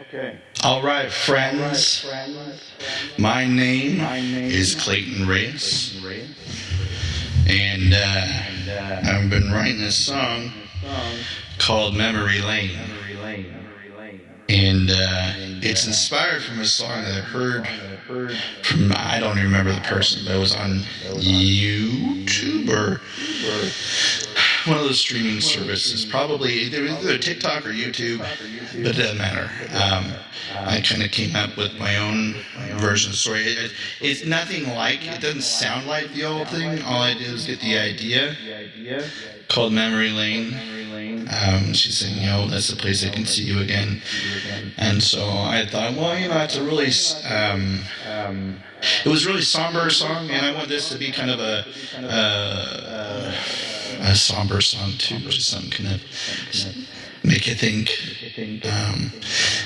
Okay. All right, friends. My name is Clayton Reyes, and uh, I've been writing this song called Memory Lane. And uh, it's inspired from a song that I heard from, I don't remember the person, but it was on YouTube or one of those streaming services, probably either TikTok or YouTube, but it doesn't matter. Um, I kind of came up with my own version of the story. It, it's nothing like, it doesn't sound like the old thing. All I did was get the idea called Memory Lane. Um, she's saying, you know, that's the place I can see you again. And so I thought, well, you know, it's a really, um, it was really somber song, and I want this to be kind of a, uh, a somber song too, just something kind of make you think.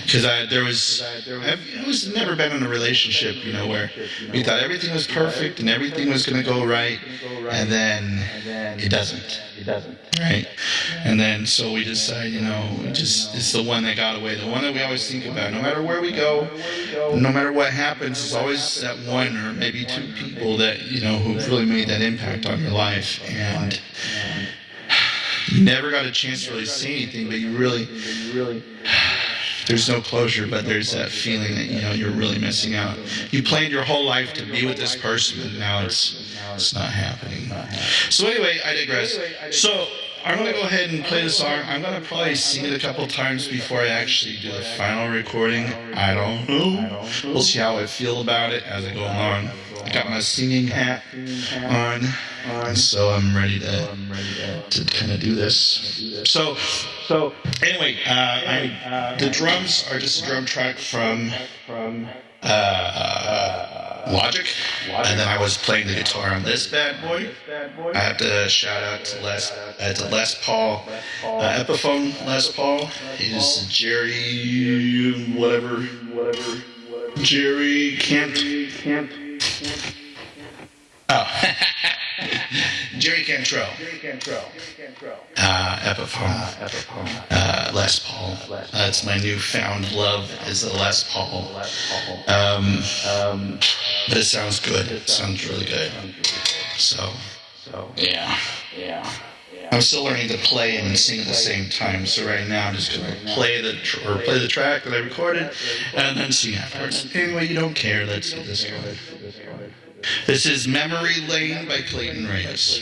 Because um, I there was I was never been in a relationship, you know, where we thought everything was perfect and everything was going to go right, and then it doesn't. Right. And then so we decide, you know, just it's the one that got away, the one that we always think about. No matter where we go, no matter what happens, it's always that one or maybe two people that you know who've really made that impact on your life and never got a chance to really see anything, but you really, there's no closure, but there's that feeling that you know you're really missing out. You planned your whole life to be with this person, and now it's it's not happening. So anyway, I digress. So I'm gonna go ahead and play the song. I'm gonna probably sing it a couple times before I actually do the final recording. I don't know. We'll see how I feel about it as I go along. I got my singing hat on, and so I'm ready to to kind of do this. So, so anyway, uh, I, the drums are just a drum track from uh, Logic, and then I was playing the guitar on this bad boy. I have to shout out to Les, uh, to Les Paul, uh, Epiphone Les Paul. He's Jerry, whatever, whatever, Jerry Camp. Kent. Oh. Jerry Cantrell. Jerry Cantrell. Uh, Epiphone. Uh, Les Paul. That's my newfound love is the Les Paul. Um, um, but it sounds good. It sounds really good. So, so yeah. Yeah. I'm still learning to play and sing at the same time. So right now I'm just gonna play the tr- or play the track that I recorded, and then sing afterwards. Anyway, you don't care. Let's get this going. This is Memory Lane by Clayton Reyes.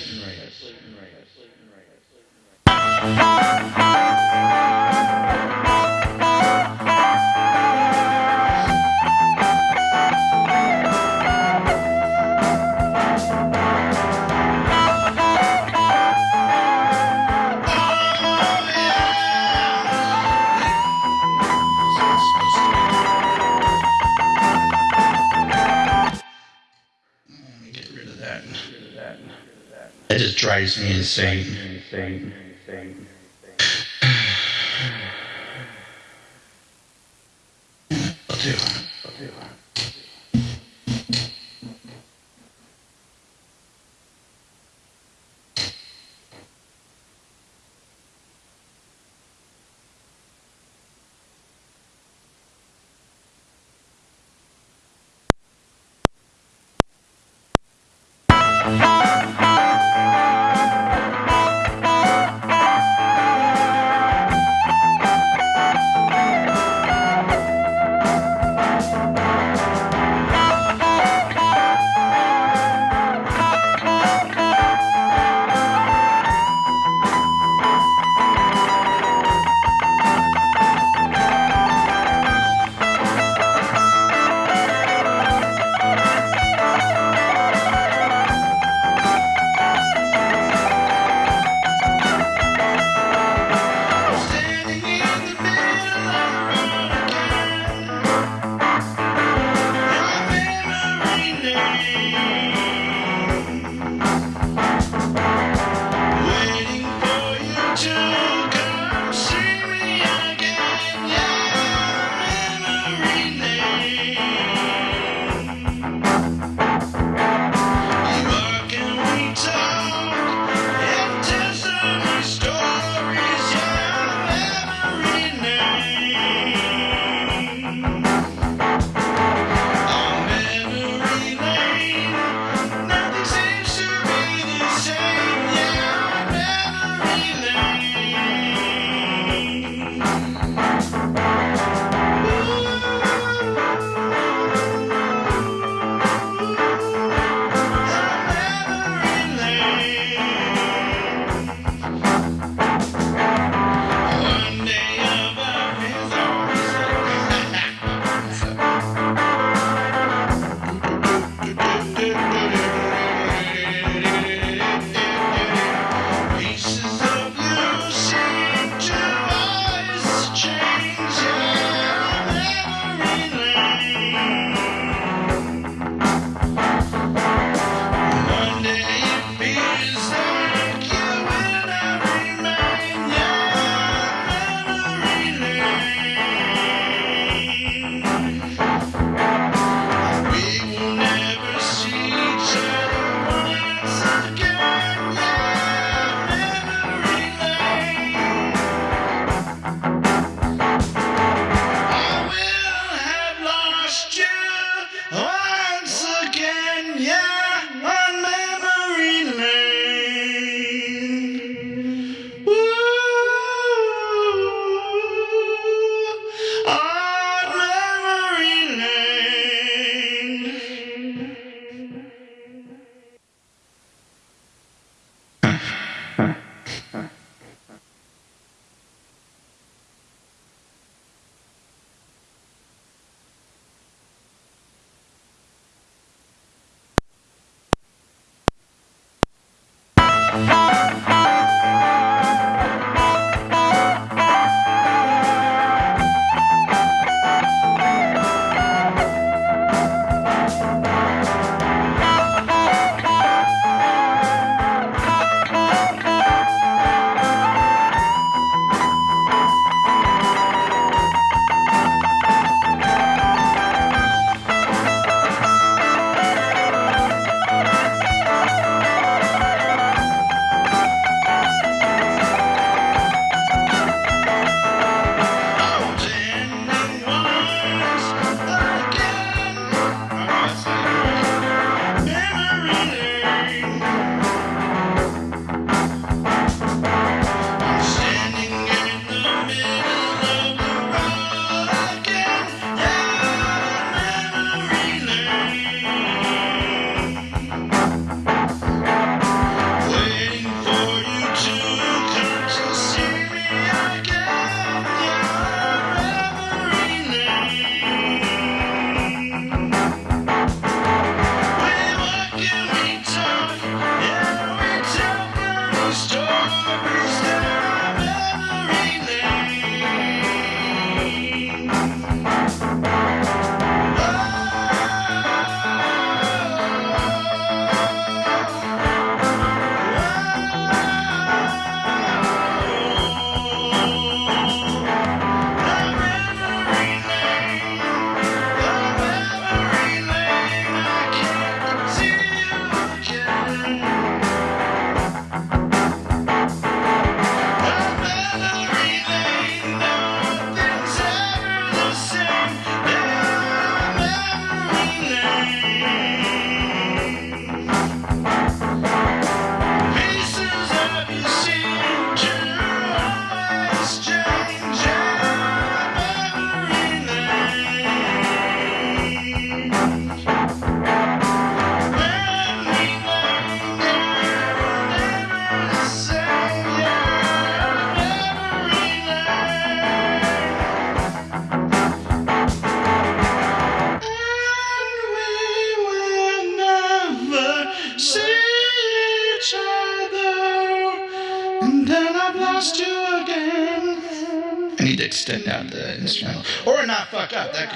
It just drives me insane.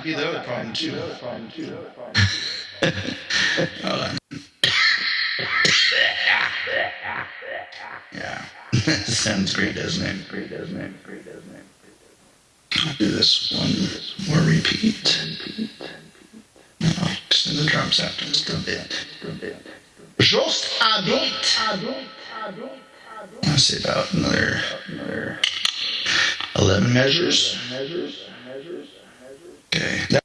Could be the other problem, too. Hold on. yeah. Sounds great, doesn't it? Great, doesn't it? Great, doesn't it? I'll do this one more repeat. I'll extend the drums out just a bit. Just a bit. I'll say about another, another 11 measures. Okay.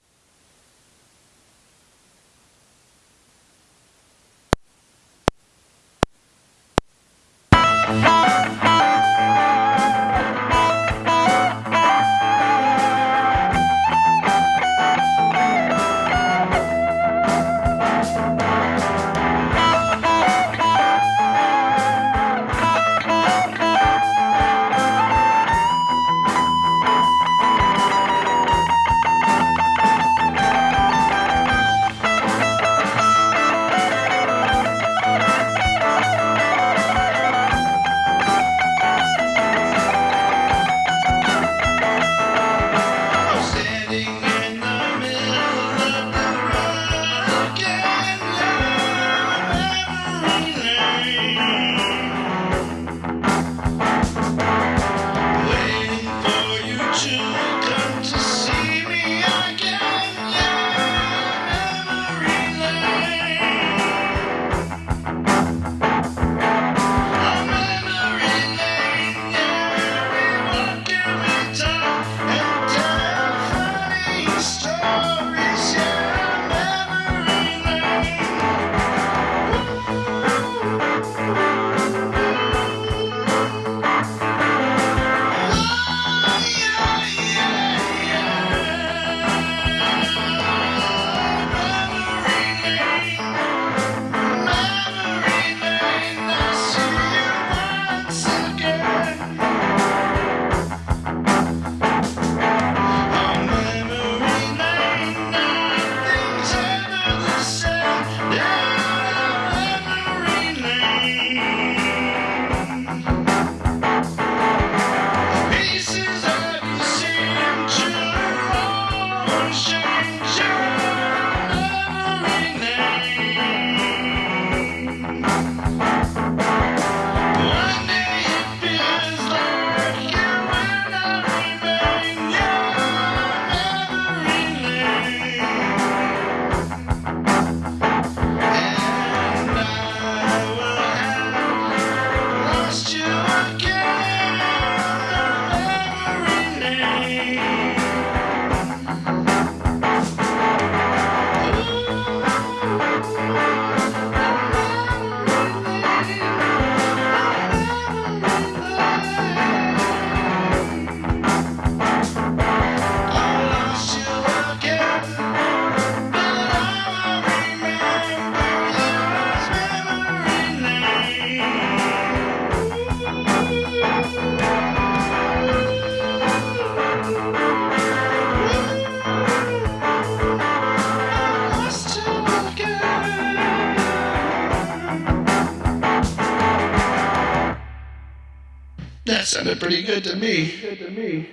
Sounded pretty good to me.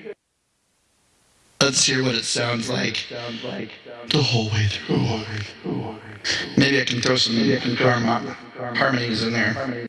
Let's hear what it sounds like the whole way through. Maybe I can throw some harmo- harmonies in there.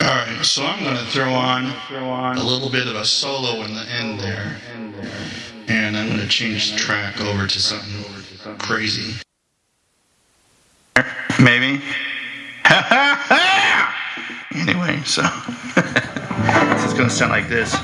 All right, so I'm going to throw on a little bit of a solo in the end there, and I'm going to change the track over to something crazy. Maybe. anyway, so this is going to sound like this.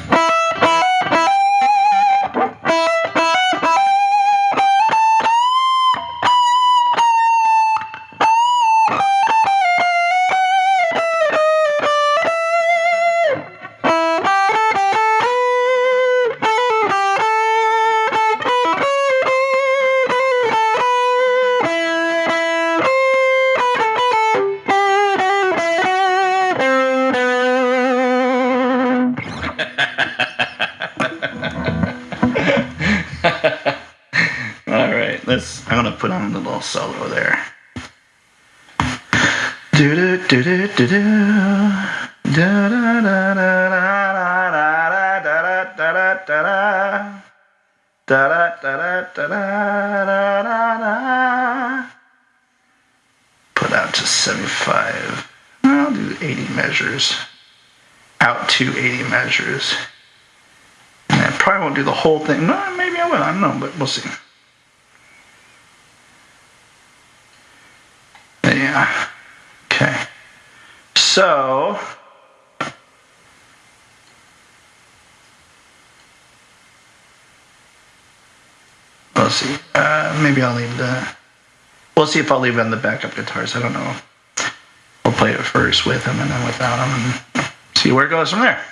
Put on a little solo there. Do do do do do do. Da da da da da da da da da da da. Da da da da da da da da. Put out to 75. I'll do 80 measures. Out to 80 measures. And I probably won't do the whole thing. No, maybe I will. I don't know, but we'll see. Yeah. Okay. So. Let's see. Uh, maybe I'll leave the. We'll see if I'll leave in the backup guitars. I don't know. We'll play it first with them and then without them and see where it goes from there.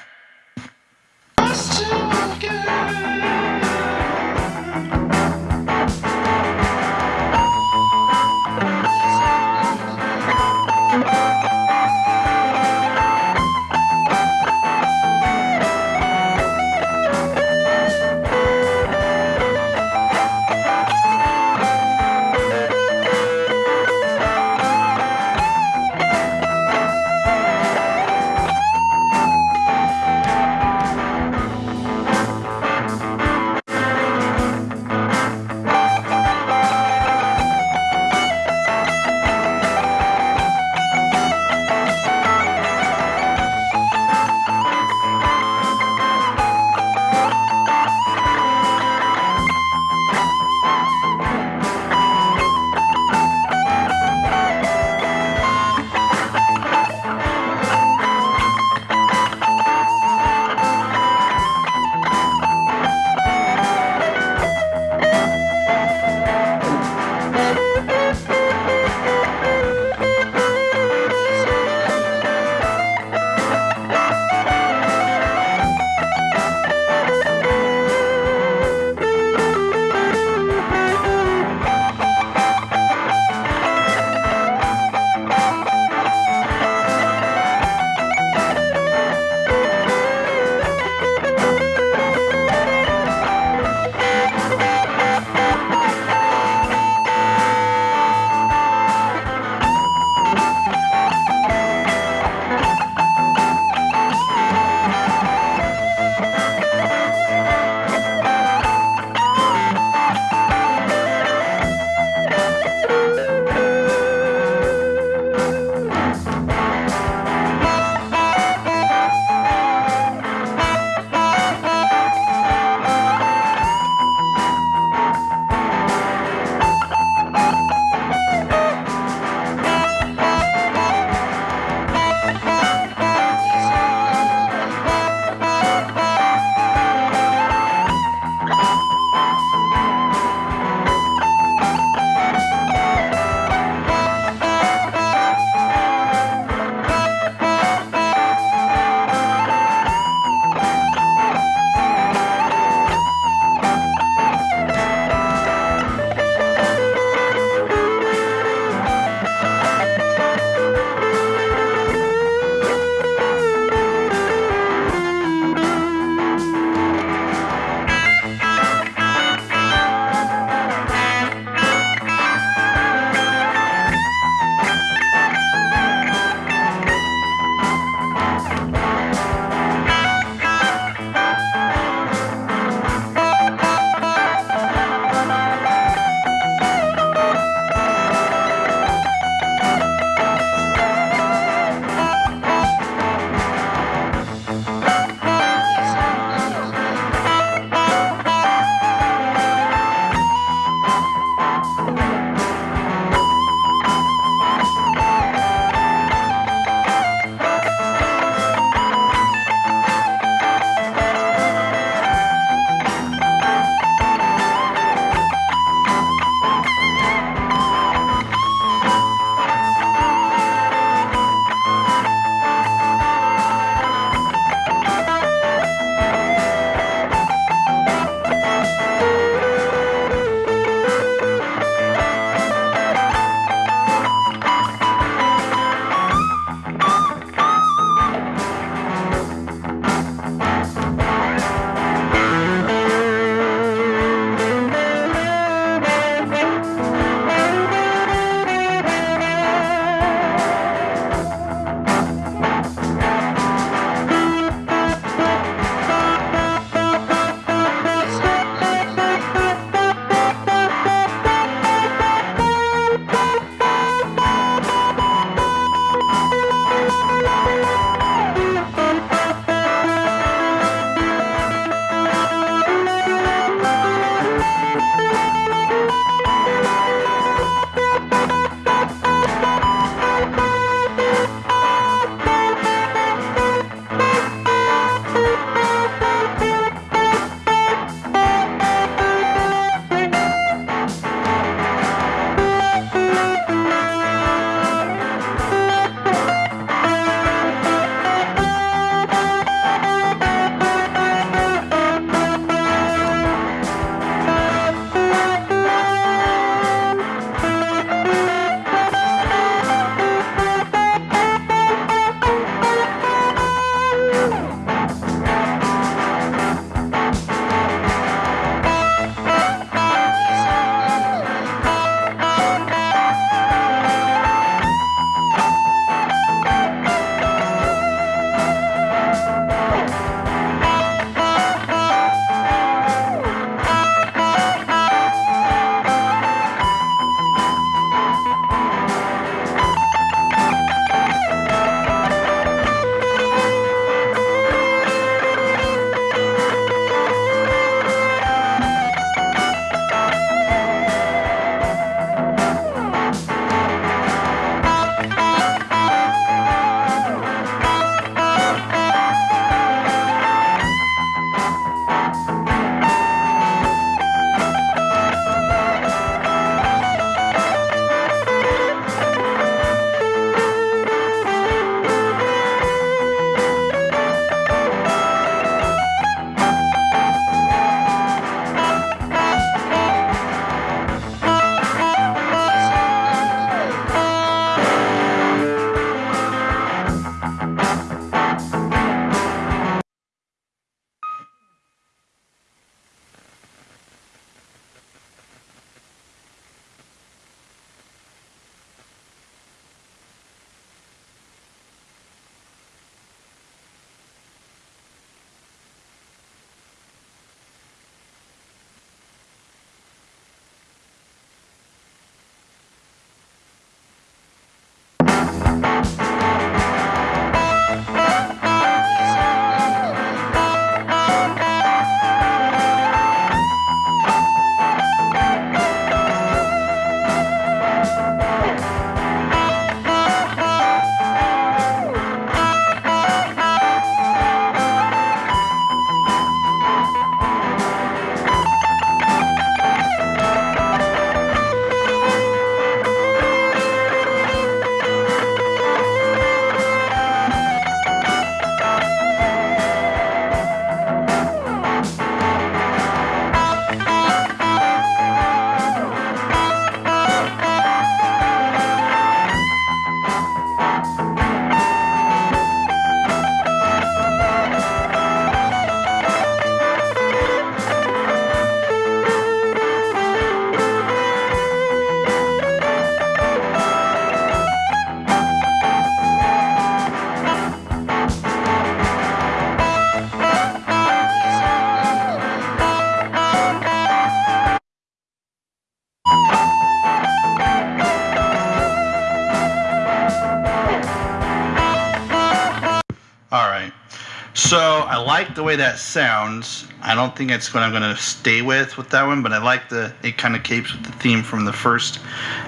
The way that sounds. I don't think it's what I'm going to stay with with that one, but I like the. It kind of keeps with the theme from the first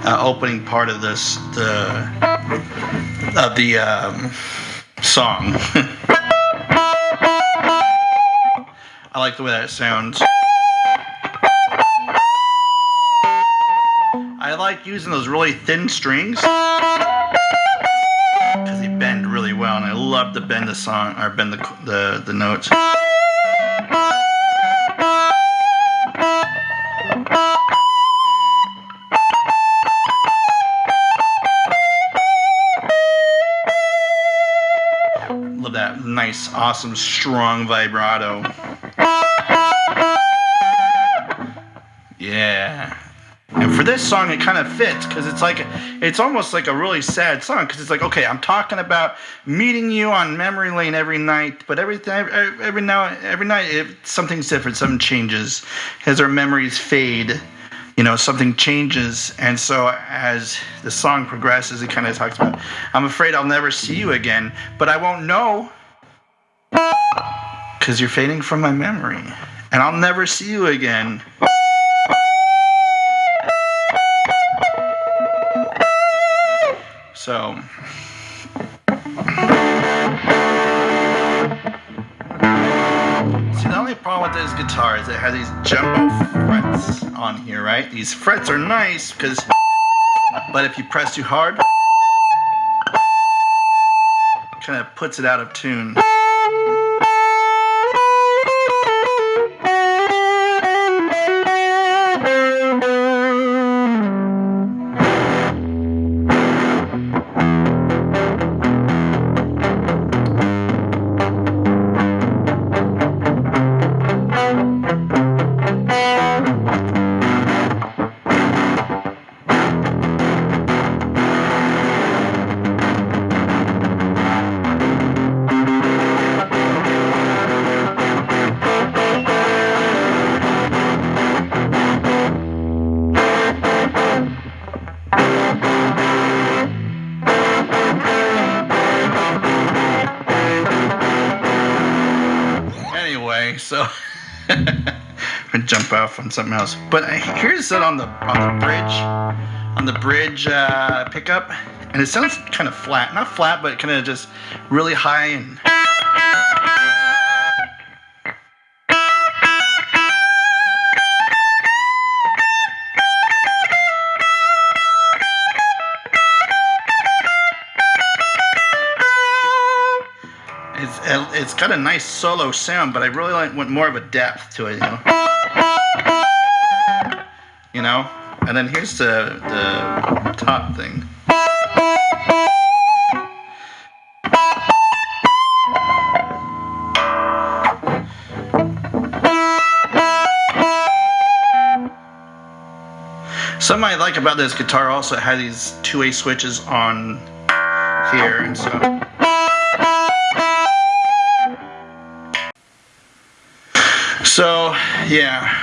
uh, opening part of this the of the um, song. I like the way that sounds. I like using those really thin strings love to bend the song or bend the the, the notes. Love that nice, awesome, strong vibrato. Yeah. For this song, it kind of fits because it's like it's almost like a really sad song because it's like okay, I'm talking about meeting you on memory lane every night, but every every, now every night it, something's different, something changes as our memories fade. You know, something changes, and so as the song progresses, it kind of talks about, "I'm afraid I'll never see you again, but I won't know because you're fading from my memory, and I'll never see you again." So. See, the only problem with this guitar is it has these jumbo frets on here, right? These frets are nice because, but if you press too hard, kind of puts it out of tune. On something else. But here's it on the on the bridge, on the bridge uh, pickup, and it sounds kind of flat. Not flat, but kind of just really high and. It's it's got a nice solo sound, but I really like want more of a depth to it, you know. You know, and then here's the the top thing. Something I like about this guitar also has these two-way switches on here, and so. So, yeah.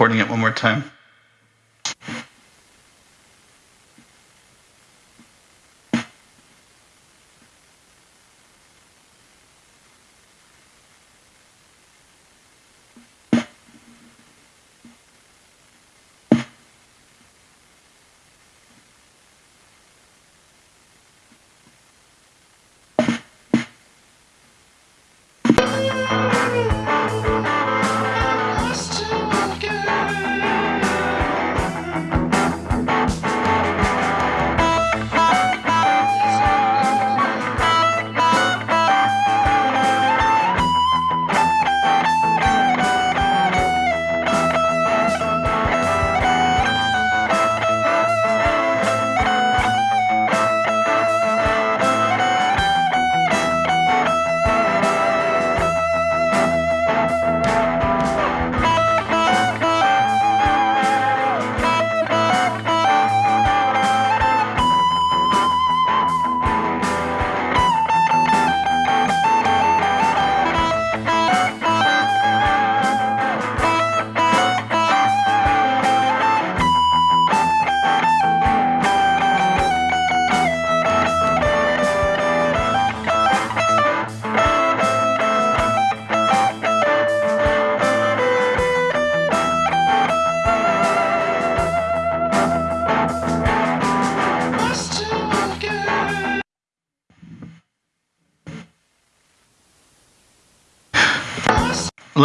Recording it one more time.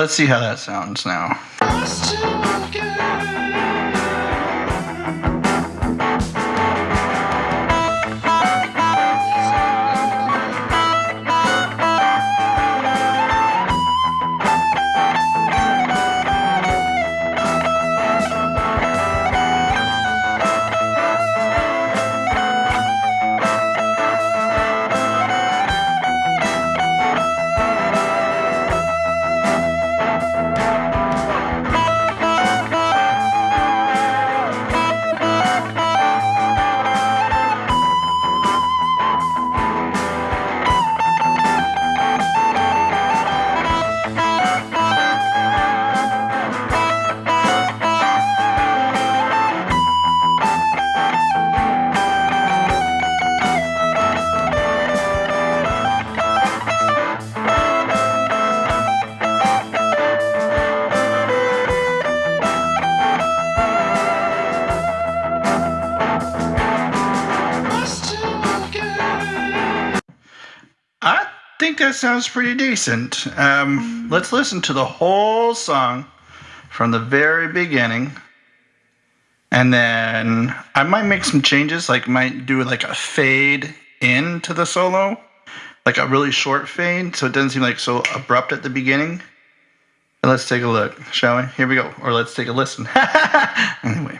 Let's see how that sounds now. Think that sounds pretty decent. Um, let's listen to the whole song from the very beginning. And then I might make some changes, like might do like a fade into the solo, like a really short fade, so it doesn't seem like so abrupt at the beginning. And let's take a look, shall we? Here we go. Or let's take a listen. anyway.